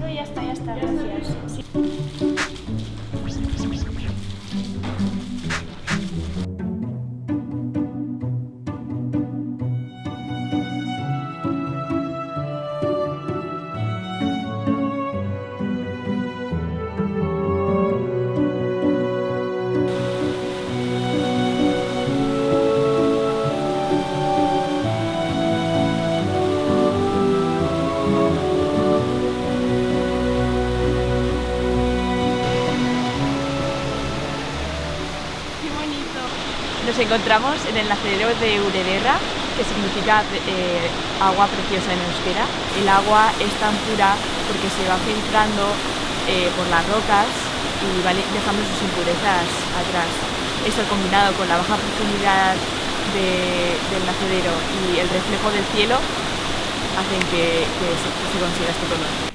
No, ya está, ya está, gracias. Sí. Nos encontramos en el nacedero de Urederra, que significa eh, agua preciosa en euskera. El agua es tan pura porque se va filtrando eh, por las rocas y va dejando sus impurezas atrás. Esto combinado con la baja profundidad de- del nacedero y el reflejo del cielo hacen que, se, se consiga este color.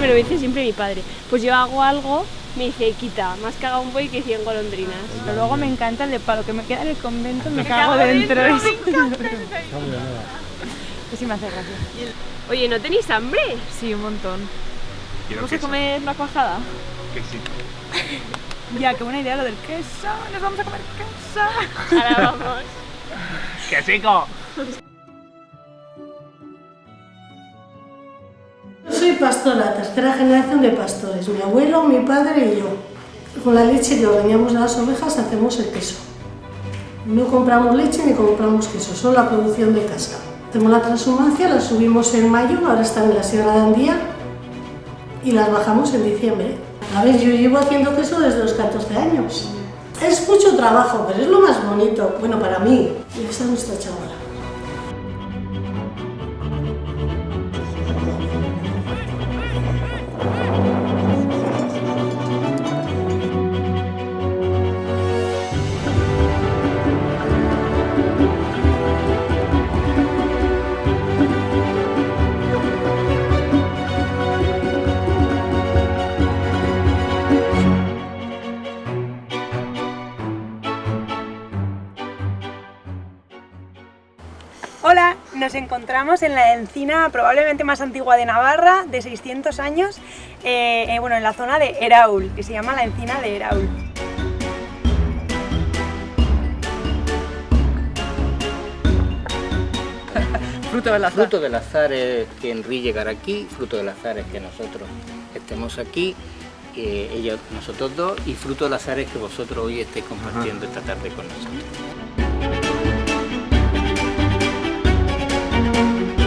Me lo dice siempre mi padre. Pues yo hago algo, me dice, quita, más caga un buey que 100 golondrinas. Pero luego me encanta el de palo que me queda en el convento, me, cago dentro. Es- Pues sí me hace gracia. Oye, ¿no tenéis hambre? Sí, un montón. ¿Vamos a comer una cuajada? Ya, qué buena idea lo del queso. Nos vamos a comer queso. Ahora vamos. ¡Qué Soy pastora, tercera generación de pastores. Mi abuelo, mi padre y yo. Con la leche que ordeñamos de las ovejas hacemos el queso. No compramos leche ni compramos queso, solo la producción de casa. Hacemos la transhumancia, las subimos en mayo, ahora están en la Sierra de Andía y las bajamos en diciembre. A ver, yo llevo haciendo queso desde los 14 años. Es mucho trabajo, pero es lo más bonito, bueno, para mí. Y esa es nuestra chavala. Hola, nos encontramos en la encina probablemente más antigua de Navarra, de 600 años, eh, eh, bueno, en la zona de Eraul, que se llama la encina de Eraul. Fruto del azar. Fruto del azar es que Henry llegara aquí, fruto del azar es que nosotros estemos aquí, eh, ellos, nosotros dos, y fruto del azar es que vosotros hoy estéis compartiendo esta tarde con nosotros. Thank you.